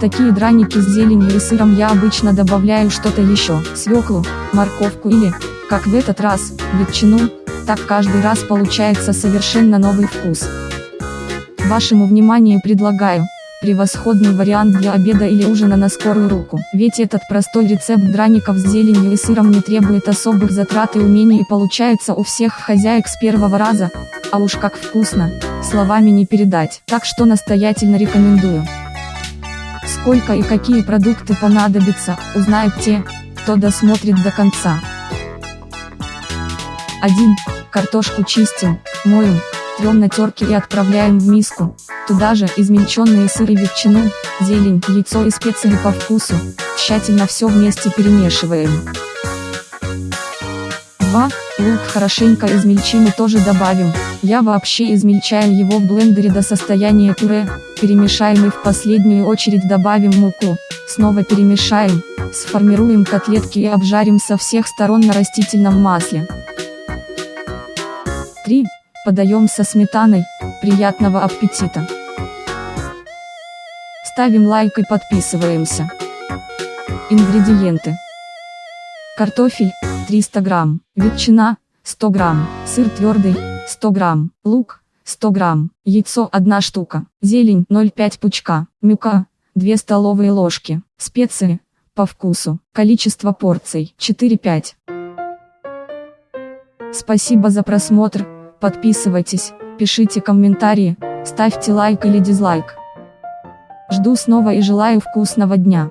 такие драники с зеленью и сыром я обычно добавляю что-то еще, свеклу, морковку или, как в этот раз, ветчину, так каждый раз получается совершенно новый вкус. Вашему вниманию предлагаю, превосходный вариант для обеда или ужина на скорую руку. Ведь этот простой рецепт драников с зеленью и сыром не требует особых затрат и умений и получается у всех хозяек с первого раза, а уж как вкусно, словами не передать. Так что настоятельно рекомендую. Сколько и какие продукты понадобятся, узнают те, кто досмотрит до конца. 1. Картошку чистим, моем, трем на терке и отправляем в миску. Туда же измельченные сыр и ветчину, зелень, яйцо и специи по вкусу. Тщательно все вместе перемешиваем. 2. Лук хорошенько измельчим и тоже добавим. Я вообще измельчаю его в блендере до состояния пюре. Перемешаем и в последнюю очередь добавим муку. Снова перемешаем. Сформируем котлетки и обжарим со всех сторон на растительном масле. 3. Подаем со сметаной. Приятного аппетита! Ставим лайк и подписываемся. Ингредиенты. Картофель, 300 грамм, ветчина, 100 грамм, сыр твердый, 100 грамм, лук, 100 грамм, яйцо 1 штука, зелень 0,5 пучка, мюка, 2 столовые ложки, специи, по вкусу, количество порций 4-5. Спасибо за просмотр, подписывайтесь, пишите комментарии, ставьте лайк или дизлайк. Жду снова и желаю вкусного дня.